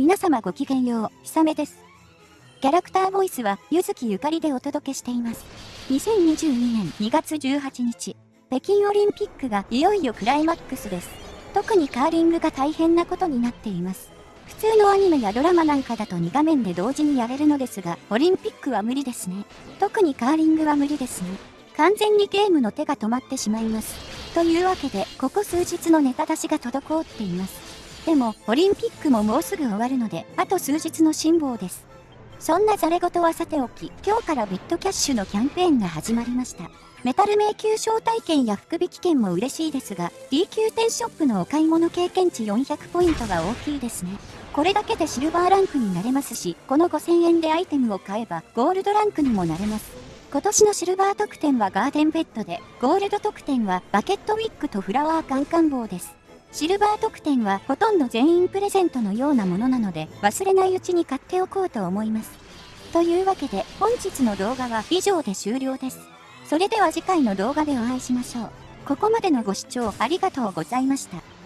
皆様ごきげんよう、ひさめです。キャラクターボイスは、ゆずきゆかりでお届けしています。2022年2月18日、北京オリンピックがいよいよクライマックスです。特にカーリングが大変なことになっています。普通のアニメやドラマなんかだと2画面で同時にやれるのですが、オリンピックは無理ですね。特にカーリングは無理ですね。完全にゲームの手が止まってしまいます。というわけで、ここ数日のネタ出しが滞っています。でも、オリンピックももうすぐ終わるので、あと数日の辛抱です。そんなザレ事はさておき、今日からビットキャッシュのキャンペーンが始まりました。メタル迷宮招待券や福引券も嬉しいですが、D 級店ショップのお買い物経験値400ポイントが大きいですね。これだけでシルバーランクになれますし、この5000円でアイテムを買えばゴールドランクにもなれます。今年のシルバー特典はガーデンベッドで、ゴールド特典はバケットウィッグとフラワーカンカン棒です。シルバー特典はほとんど全員プレゼントのようなものなので忘れないうちに買っておこうと思います。というわけで本日の動画は以上で終了です。それでは次回の動画でお会いしましょう。ここまでのご視聴ありがとうございました。